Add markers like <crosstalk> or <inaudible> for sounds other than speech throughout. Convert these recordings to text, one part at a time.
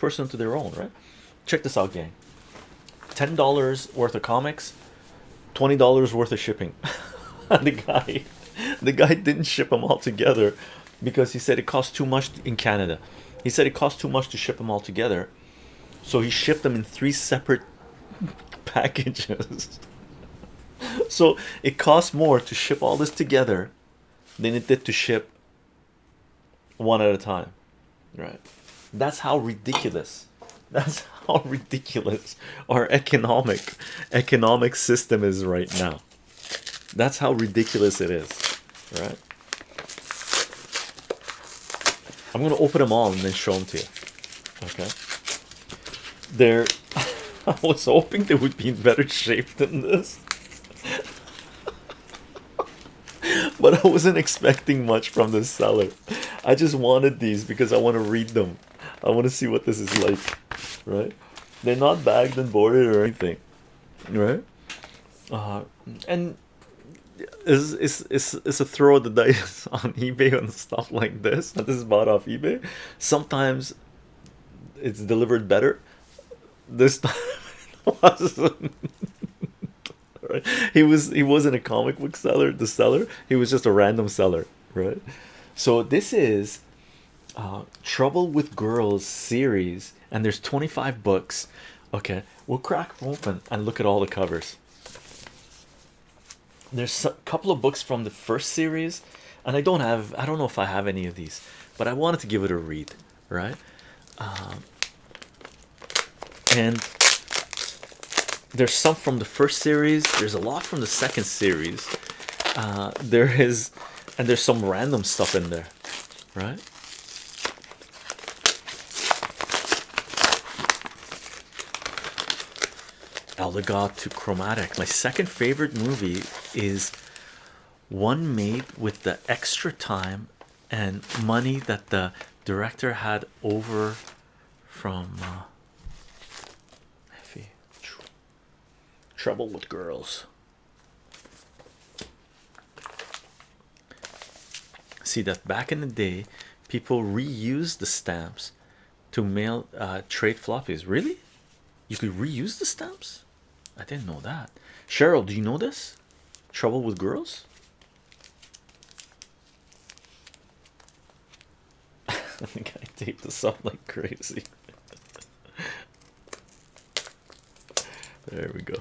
person to their own, right? Check this out, gang. Ten dollars worth of comics, twenty dollars worth of shipping. <laughs> the guy, the guy didn't ship them all together because he said it cost too much in Canada. He said it cost too much to ship them all together, so he shipped them in three separate <laughs> packages. <laughs> so it costs more to ship all this together than it did to ship one at a time right that's how ridiculous. <laughs> That's how ridiculous our economic economic system is right now. That's how ridiculous it is right? I'm gonna open them all and then show them to you okay? They're <laughs> i was hoping they would be in better shape than this. <laughs> But I wasn't expecting much from the seller. I just wanted these because I want to read them. I want to see what this is like, right? They're not bagged and boarded or anything, right? Uh, and is is is is a throw of the dice <laughs> on eBay and stuff like this. This is bought off eBay. Sometimes it's delivered better. This <laughs> time it wasn't right <laughs> he was he wasn't a comic book seller the seller he was just a random seller right so this is uh, trouble with girls series and there's 25 books. Okay we'll crack open and look at all the covers. There's a couple of books from the first series and I don't have I don't know if I have any of these but I wanted to give it a read right? Um, and there's some from the first series there's a lot from the second series. Uh, there is and there's some random stuff in there right Eldegoss to Chromatic. My second favorite movie is one made with the extra time and money that the director had over from uh, trouble with girls. See that back in the day people reused the stamps to mail uh, trade floppies. Really? You could reuse the stamps I didn't know that. Cheryl do you know this? Trouble with girls? <laughs> I think I taped this up like crazy. <laughs> There we go.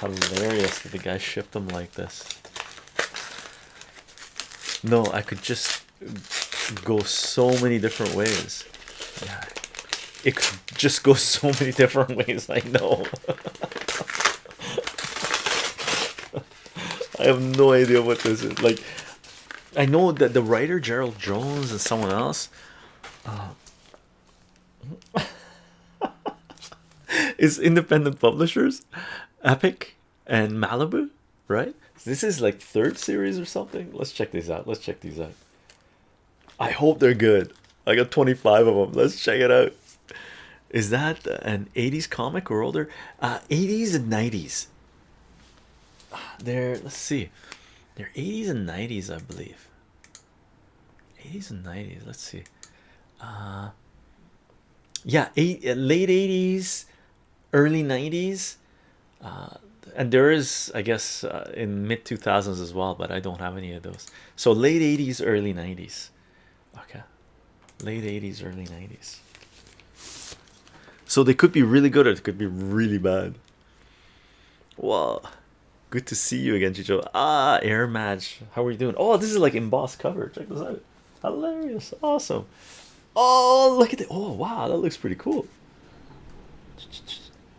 Hilarious that the guy shipped them like this? No I could just go so many different ways. Yeah. It could just go so many different ways I know. <laughs> I have no idea what this is. Like I know that the writer Gerald Jones and someone else uh, <laughs> is independent publishers. Epic and malibu right? This is like third series or something? Let's check these out. Let's check these out. I hope they're good. I got 25 of them let's check it out. Is that an 80s comic or older? Uh 80s and 90s they're let's see. They're 80s and 90s i believe. 80s and 90s let's see. Uh yeah eight, late 80s early 90s uh, and there is I guess uh, in mid 2000s as well but I don't have any of those. So late 80s early 90s okay. Late 80s early 90s so they could be really good or it could be really bad. Well good to see you again Chicho. Ah air match. How are you doing? Oh this is like embossed cover. Check this out. Hilarious. Awesome. Oh look at it oh wow. That looks pretty cool.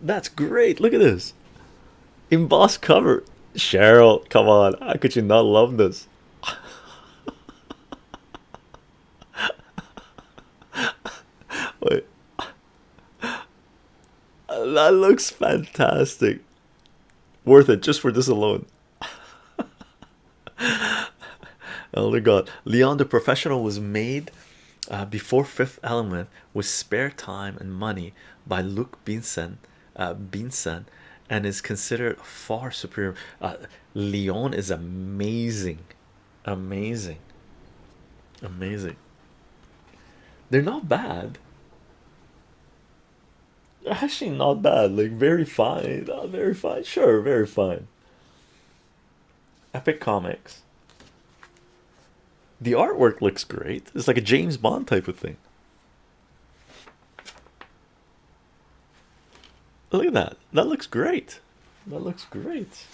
That's great. Look at this embossed cover. Cheryl come on. How could you not love this? <laughs> Wait. That looks fantastic. Worth it just for this alone. <laughs> Elder God. Leon the professional was made uh, before Fifth Element with Spare Time and Money by Luc Besson, uh, Besson, and is considered far superior. Uh, Leon is amazing, amazing, amazing. They're not bad. Actually, not bad. Like very fine, not very fine. Sure, very fine. Epic Comics. The artwork looks great. It's like a James Bond type of thing. Look at that. That looks great. That looks great.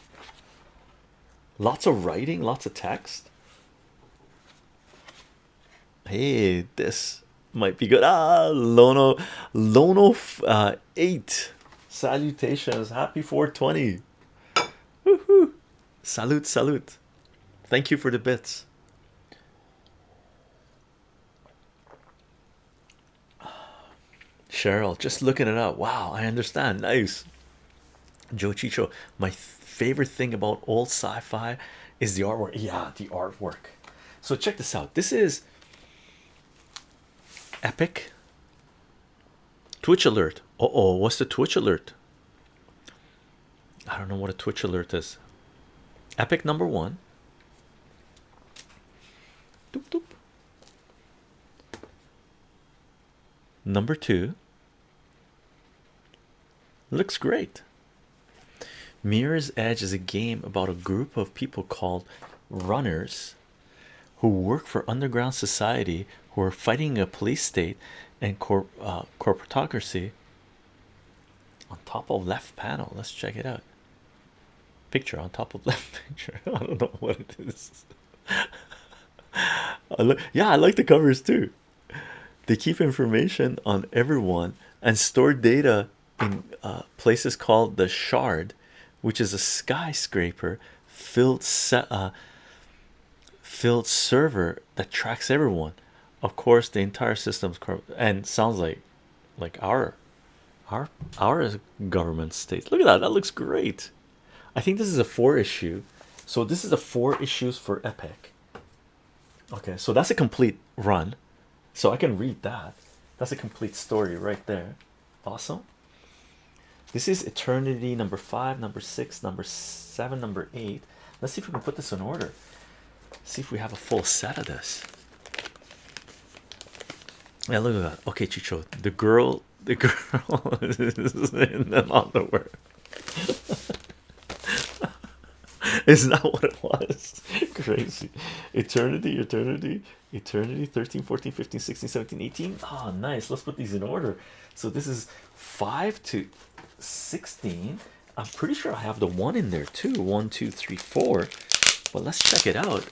Lots of writing, lots of text. Hey, this might be good. Ah, Lono, Lono, uh, eight. Salutations. Happy 420. Woohoo! Salute, salute. Thank you for the bits. Cheryl, just looking it up. Wow, I understand. Nice. Joe Chicho, my favorite thing about old sci-fi is the artwork. Yeah, the artwork. So check this out. This is epic. Twitch alert. Uh oh, what's the Twitch alert? I don't know what a Twitch alert is. Epic number one. Doop, doop. Number two looks great. Mirror's Edge is a game about a group of people called runners who work for underground society who are fighting a police state and corp uh, corporatocracy on top of left panel. Let's check it out. Picture on top of <laughs> left picture. I don't know what it is. <laughs> I yeah i like the covers too. They keep information on everyone and store data in uh, places called the shard which is a skyscraper filled set uh, filled server that tracks everyone. Of course the entire system's and sounds like like our our our government states look at that that looks great. I think this is a four issue. So this is a four issues for epic. Okay so that's a complete run. So i can read that. That's a complete story right there. Awesome this is eternity number five number six number seven number eight. Let's see if we can put this in order. See if we have a full set of this. Yeah look at that. Okay chicho the girl the <laughs> girl is in the underwear. <laughs> Is that what it was <laughs> crazy. Eternity eternity eternity 13 14 15 16 17 18 oh nice. Let's put these in order. So this is 5 to 16 i'm pretty sure i have the one in there too. One two three four. But let's check it out.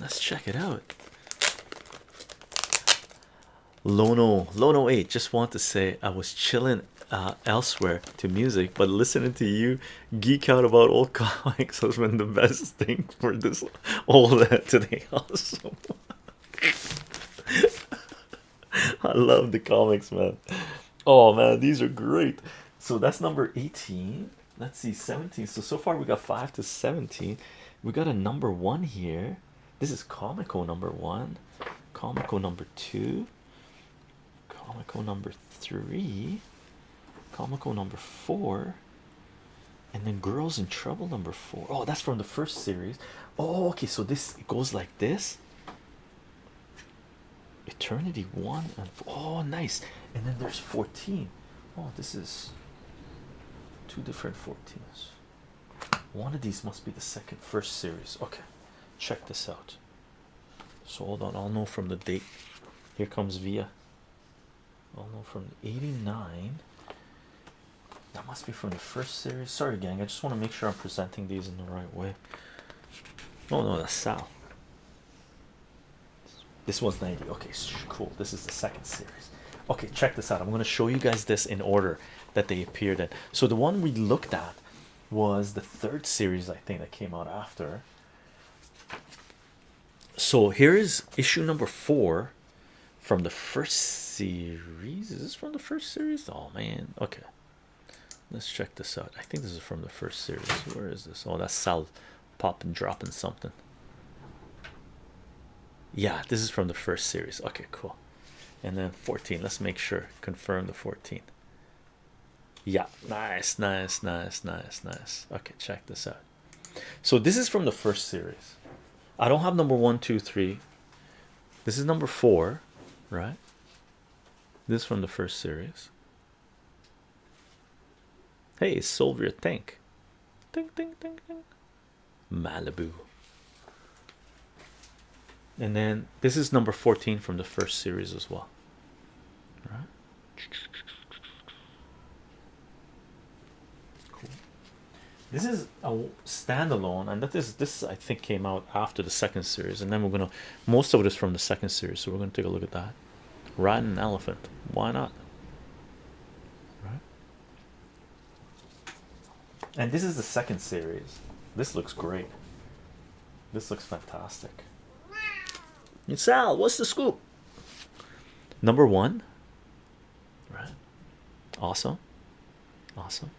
Let's check it out. Lono. Lono 8 just want to say i was chilling uh, elsewhere to music but listening to you geek out about old <laughs> comics has been the best thing for this old <laughs> today awesome <laughs> i love the comics man. Oh man these are great. So that's number 18 let's see 17 so so far we got 5 to 17 we got a number one here. This is Comico number one Comico number two Comico number three Comico number four and then girls in trouble number four. Oh, that's from the first series. Oh okay so this goes like this. Eternity one and oh nice. And then there's 14 oh this is two different 14s one of these must be the second first series. Okay check this out. So hold on i'll know from the date. Here comes via. I'll know from 89 that must be from the first series. Sorry gang. I just want to make sure i'm presenting these in the right way. Oh no that's sal. This one's 90 okay cool. This is the second series. Okay check this out. I'm going to show you guys this in order that they appeared in. So the one we looked at was the third series i think that came out after. So here is issue number four from the first series. Is this from the first series? Oh man. Okay let's check this out. I think this is from the first series. Where is this? Oh that's sal popping dropping something. Yeah this is from the first series. Okay cool. And then 14 let's make sure. Confirm the 14 yeah. Nice nice nice nice nice. Okay check this out. So this is from the first series. I don't have number one two three. This is number four right? This from the first series hey soviet tank. Ding ding ding ding. Malibu. And then this is number 14 from the first series as well. Right cool. This is a standalone and that is this i think came out after the second series and then we're gonna most of it is from the second series so we're gonna take a look at that. Riding an elephant. Why not and this is the second series this looks great this looks fantastic and Sal, what's the scoop? Number one, right? Awesome, awesome.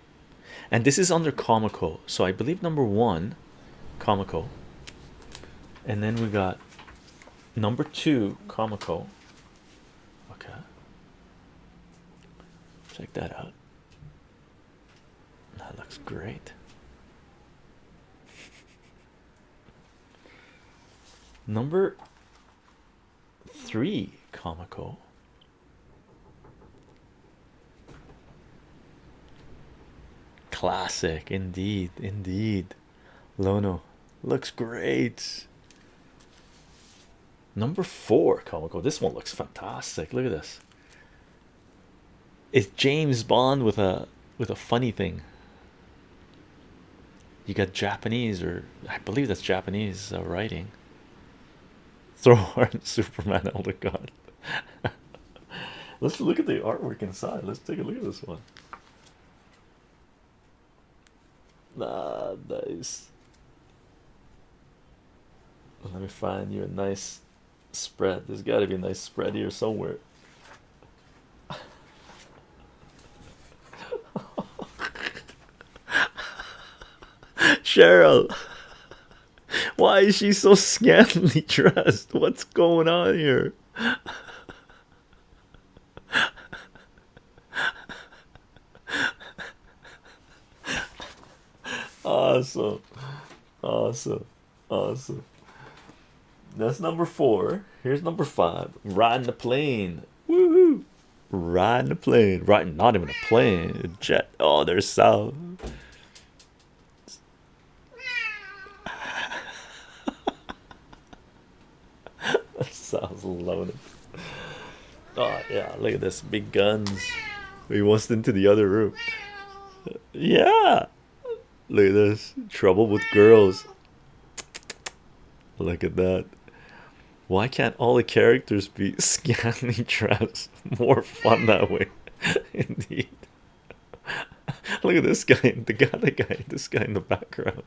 And this is under Comico, so I believe number one, Comico, and then we got number two, Comico. Okay, check that out. Looks great. Number three Comico classic indeed indeed. Lono looks great. Number four Comico this one looks fantastic. Look at this. It's james bond with a with a funny thing you got japanese or i believe that's japanese uh, writing throw <laughs> hard Superman Elder God. <laughs> let's look at the artwork inside. Let's take a look at this one. Ah, nice. Let me find you a nice spread. There's got to be a nice spread here somewhere. Cheryl. Why is she so scantily <laughs> dressed? What's going on here? awesome, awesome, awesome. That's number four. Here's number five. Riding the plane. Woohoo! Riding the plane. Riding not even a plane, a jet. Oh, there's South. Sounds <laughs> loaded. Oh yeah, look at this big guns. He wants into the other room. Yeah, look at this trouble with girls. Look at that. Why can't all the characters be <laughs> scantily <laughs> dressed? More fun that way, indeed. Look at this guy, <laughs> the guy, the guy, this guy in the background.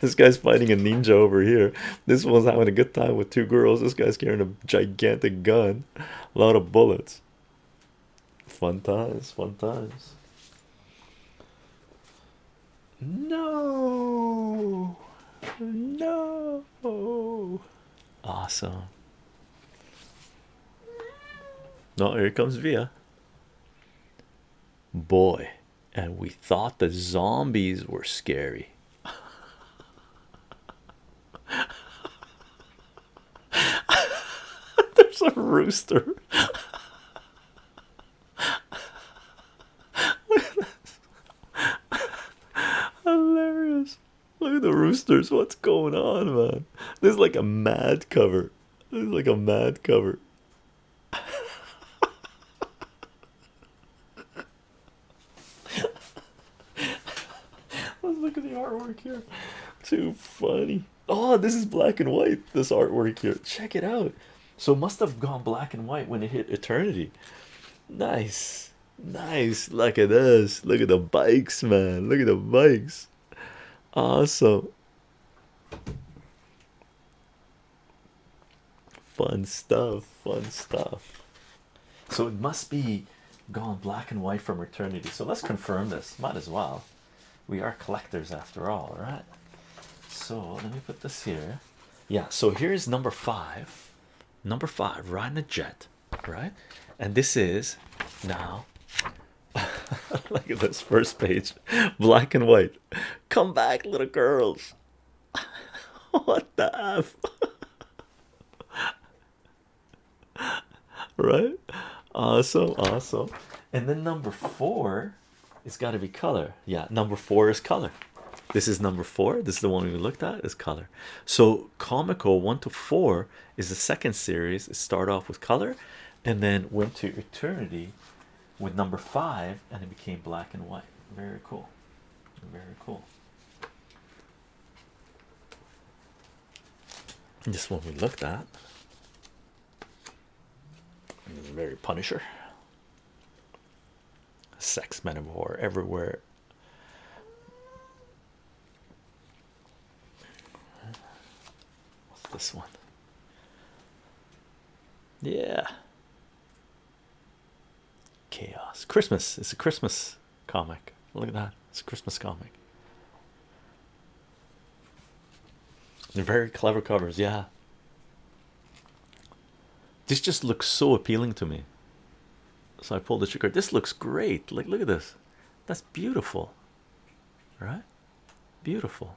This guy's fighting a ninja over here. This one's having a good time with two girls. This guy's carrying a gigantic gun, a lot of bullets. Fun times, fun times. No, no, awesome. No, here comes Via. Boy and we thought the zombies were scary. <laughs> There's a rooster. <laughs> Hilarious. Look at the roosters. What's going on, man? This is like a mad cover. This is like a mad cover. Let's look at the artwork here. Too funny. Oh, this is black and white. This artwork here. Check it out. So it must have gone black and white when it hit eternity. Nice. Nice. Look at this. Look at the bikes, man. Look at the bikes. Awesome. Fun stuff. Fun stuff. So it must be gone black and white from eternity. So let's confirm this. Might as well we are collectors after all right? So let me put this here. Yeah so here's number five. Number five riding a jet right? And this is now <laughs> look at this first page black and white. Come back little girls. <laughs> What the f? <laughs> Right? Awesome awesome. And then number four it's got to be color. Yeah number four is color. This is number four. This is the one we looked at is color. So comico one to four is the second series. It started off with color and then went to eternity with number five and it became black and white. Very cool. Very cool. This one we looked at. Very punisher sex metaphor everywhere. What's this one? Yeah. Chaos. Christmas. It's a christmas comic. Look at that. It's a christmas comic. They're very clever covers yeah. This just looks so appealing to me so i pulled the trigger. This looks great. Like look at this. That's beautiful. Right? Beautiful.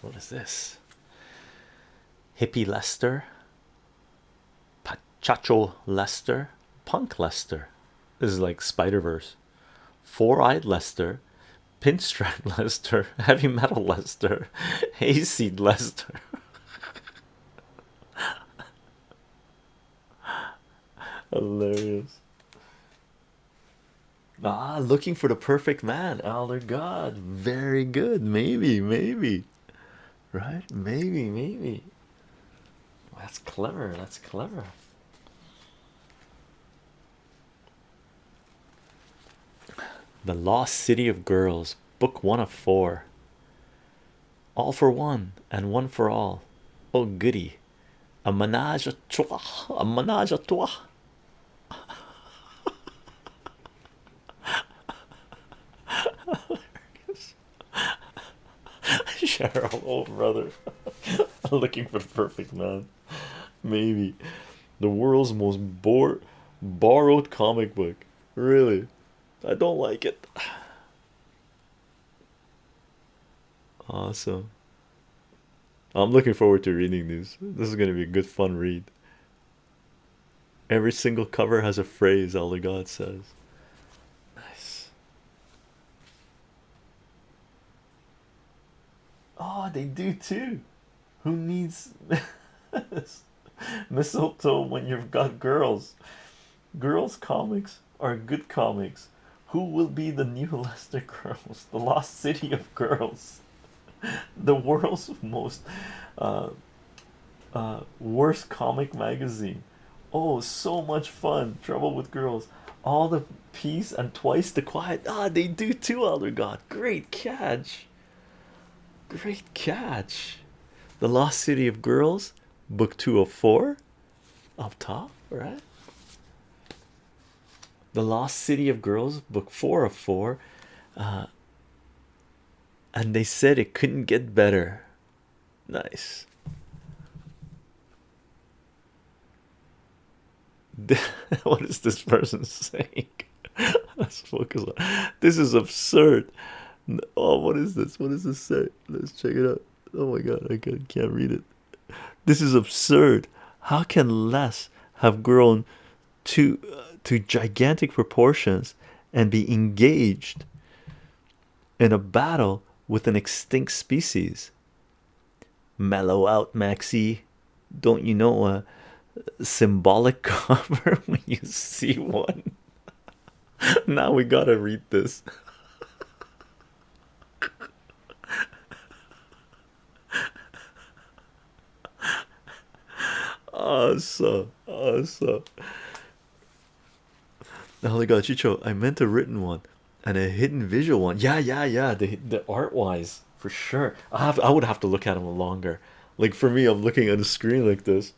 What is this? Hippie lester? Pachacho lester? Punk lester. This is like spider-verse. Four-eyed lester. Pinstripe <laughs> lester. Heavy metal lester. <laughs> Hayseed lester hilarious. Ah looking for the perfect man elder god. Very good. Maybe maybe. Right? Maybe maybe. That's clever. That's clever. The lost city of girls book one of four. All for one and one for all. Oh goody. A menage a trois a menage a trois Cheryl, <laughs> oh brother, <laughs> looking for the perfect man. Maybe the world's most bore borrowed comic book. Really, I don't like it. <sighs> Awesome. I'm looking forward to reading these. This is going to be a good fun read. Every single cover has a phrase, Elder God says. Oh, they do too. Who needs <laughs> mistletoe when you've got girls? Girls comics are good comics. Who will be the new <laughs> Lester Girls? The Lost City of Girls. <laughs> The world's most uh, uh, worst comic magazine. Oh, so much fun. Trouble with girls. All the peace and twice the quiet. Ah, they do too, Elder God. Great catch. Great catch. The Lost City of Girls, book 204, up top, right? The Lost City of Girls, book four of four. Uh, and they said it couldn't get better. Nice. <laughs> what is this person <laughs> saying? Let's focus on this is absurd. <laughs> Oh, what is this? What does this say? Let's check it out. Oh my god, I can't read it. This is absurd. How can less have grown to uh, to gigantic proportions and be engaged in a battle with an extinct species? Mellow out, Maxie. Don't you know a symbolic <laughs> cover when you see one? <laughs> now we gotta read this. Awesome. Awesome. My god chicho i meant a written one and a hidden visual one. Yeah yeah yeah. The, the art wise for sure. I have i would have to look at them longer. Like for me i'm looking at a screen like this.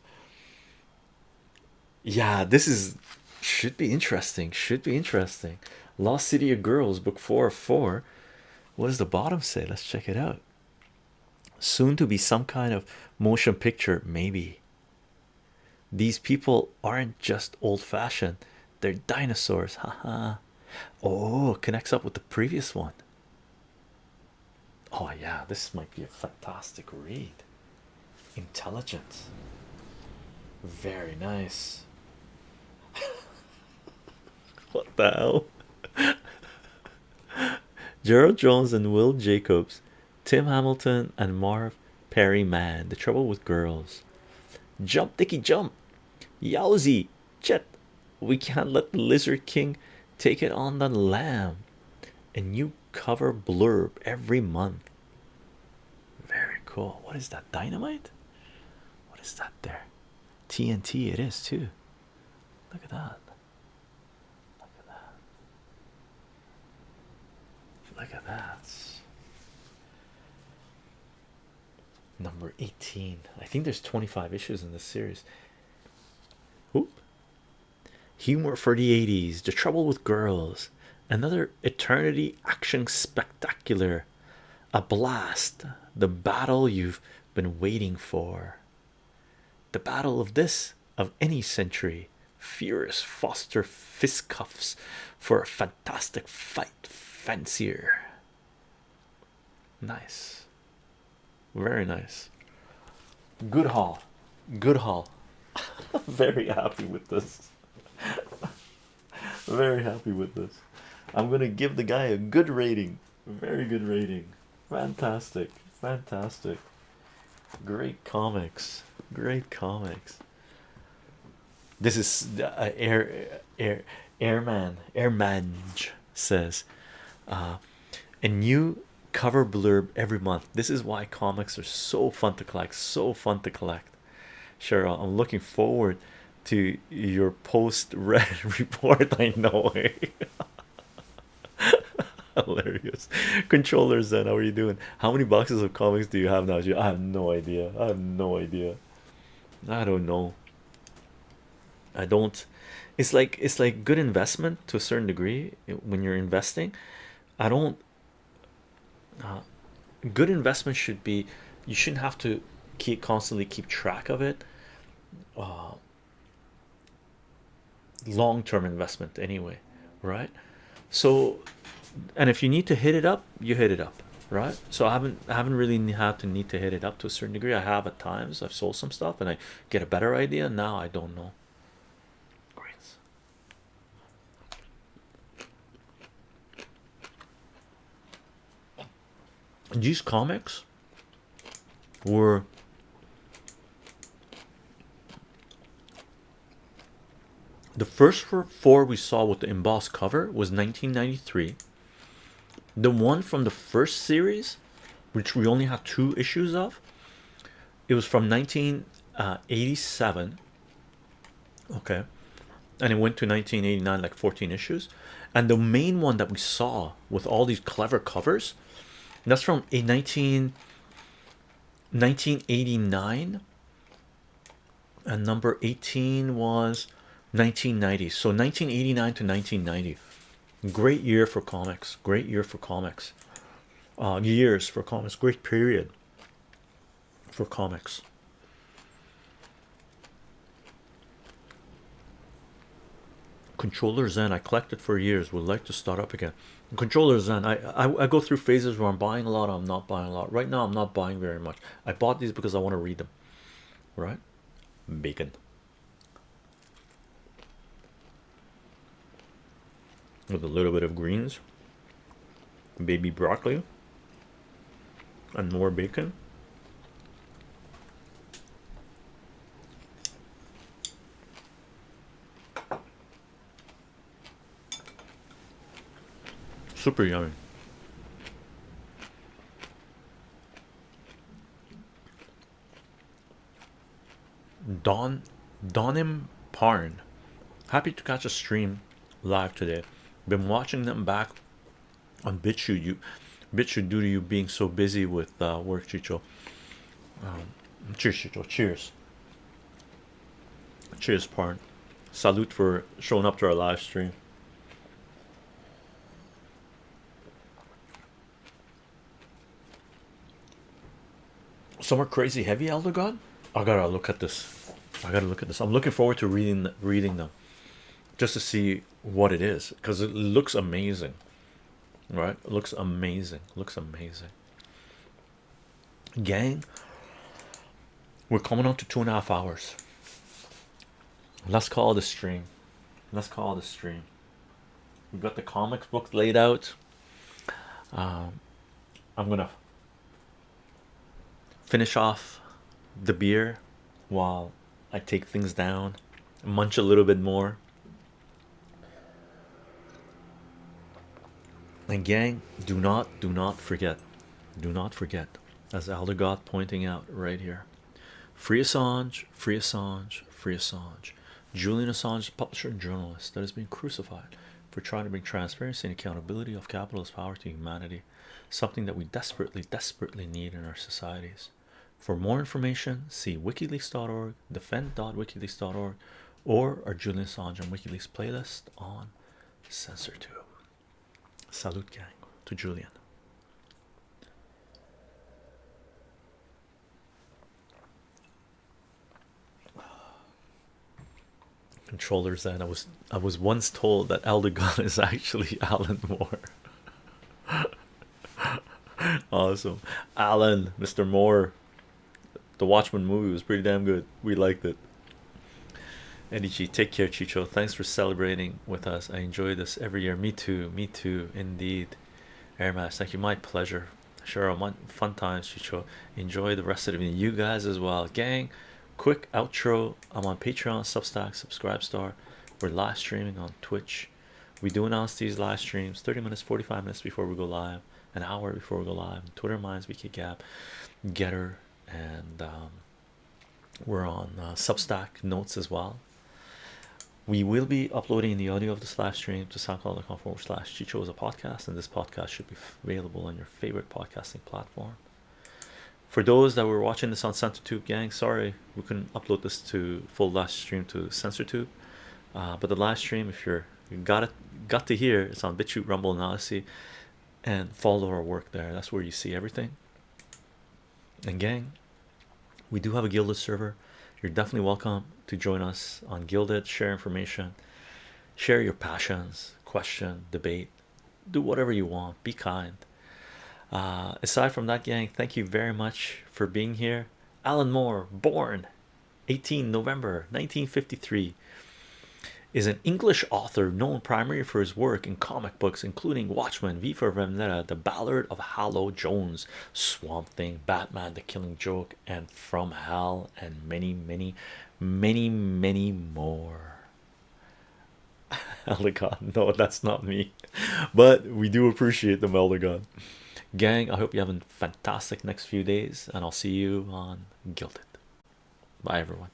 Yeah this is should be interesting. Should be interesting. Lost city of girls book four of four. What does the bottom say? Let's check it out. Soon to be some kind of motion picture, maybe. These people aren't just old-fashioned, they're dinosaurs, haha. oh, connects up with the previous one. Oh, yeah, this might be a fantastic read. Intelligent, very nice. <laughs> what the hell? <laughs> Gerald Jones and Will Jacobs, Tim Hamilton and Marv Perry Man. The trouble with girls. Jump, Dicky, jump. Yowzy, Chet. We can't let the Lizard King take it on the lamb. A new cover blurb every month. Very cool. What is that? Dynamite? What is that there? TNT, it is too. Look at that. Look at that. Look at that. Number 18. I think there's 25 issues in this series. Oop. Humor for the 80s. The trouble with girls. Another eternity action spectacular. A blast. The battle you've been waiting for. The battle of this, of any century. Furious Foster fistcuffs for a fantastic fight, fancier. Nice, very nice. Good haul, good haul. <laughs> very happy with this. <laughs> very happy with this. I'm gonna give the guy a good rating, very good rating. Fantastic, fantastic. Great comics, great comics. This is uh, air air airman airmanj says uh, a new cover blurb every month. This is why comics are so fun to collect, so fun to collect. Cheryl, I'm looking forward to your post red <laughs> report. I know. Eh? <laughs> Hilarious controllers. Then, how are you doing? How many boxes of comics do you have now? I have no idea. I have no idea. I don't know. I don't. It's like it's like good investment to a certain degree when you're investing. I don't. Uh, good investment should be you shouldn't have to keep constantly keep track of it. Uh, long-term investment anyway, right? So, and if you need to hit it up, you hit it up, right? So I haven't I haven't really had to need to hit it up to a certain degree. I have at times. I've sold some stuff and I get a better idea. Now I don't know. These comics were the first four we saw with the embossed cover was 1993 the one from the first series which we only have two issues of it was from 1987 uh, okay. And it went to 1989 like 14 issues. And the main one that we saw with all these clever covers that's from a 19 1989 and number 18 was 1990 so 1989 to 1990 great year for comics. Great year for comics. Uh, years for comics. Great period for comics. Controller zen i collected for years. Would like to start up again. Controller zen I, I i go through phases where i'm buying a lot i'm not buying a lot. Right now i'm not buying very much. I bought these because i want to read them. Right? Bacon with a little bit of greens baby broccoli and more bacon. Super yummy. Don Donim Parn. Happy to catch a stream live today been watching them back on BitChute you BitChute due to you being so busy with uh, work Chicho. Um, cheers Chicho. Cheers. Cheers Parn. Salute for showing up to our live stream. Some are crazy heavy elder god. I gotta look at this. I gotta look at this. I'm looking forward to reading reading them just to see what it is because it looks amazing right? It looks amazing looks amazing. Gang we're coming on to two and a half hours. Let's call the stream. Let's call the stream. We've got the comics book laid out. Um, i'm gonna finish off the beer while i take things down munch a little bit more and gang do not do not forget do not forget as Elder God pointing out right here. Free Assange free Assange free Assange. Julian Assange publisher and journalist that has been crucified for trying to bring transparency and accountability of capitalist power to humanity something that we desperately desperately need in our societies. For more information see wikileaks.org defend.wikileaks.org or our Julian Assange and WikiLeaks playlist on CensorTube. Salute gang to Julian. Controller Zen I was I was once told that Elder God is actually <laughs> Alan Moore. <laughs> awesome. Alan, Mr. Moore. The Watchmen movie was pretty damn good. We liked it. Eddie take care, Chicho. Thanks for celebrating with us. I enjoy this every year. Me too, me too, indeed. Air Mass, thank you. My pleasure. Sure, fun times, Chicho. Enjoy the rest of the You guys as well, gang. Quick outro. I'm on Patreon, Substack, Subscribe Star. We're live streaming on Twitch. We do announce these live streams 30 minutes, 45 minutes before we go live, an hour before we go live. Twitter Minds, We Wiki Gap, Gettr, and um, we're on uh, Substack notes as well. We will be uploading the audio of this live stream to soundcloud.com forward slash Chicho podcast, and this podcast should be available on your favorite podcasting platform. For those that were watching this on CensorTube, gang, sorry we couldn't upload this to full live stream to CensorTube, uh, but the live stream, if you're you got it, got to hear, it's on BitChute, Rumble, and Odysee, and follow our work there. That's where you see everything. And gang, we do have a Guilded server. You're definitely welcome to join us on Guilded, share information, share your passions, question, debate, do whatever you want, be kind. Uh, aside from that, gang, thank you very much for being here. Alan Moore, born 18 November 1953 is an English author known primarily for his work in comic books, including Watchmen, V for Vendetta, The Ballad of Halo Jones, Swamp Thing, Batman, The Killing Joke, and From Hell, and many, many, many, many more. <laughs> Elder no, that's not me, but we do appreciate the Elder Gang, I hope you have a fantastic next few days, and I'll see you on Guilded. Bye, everyone.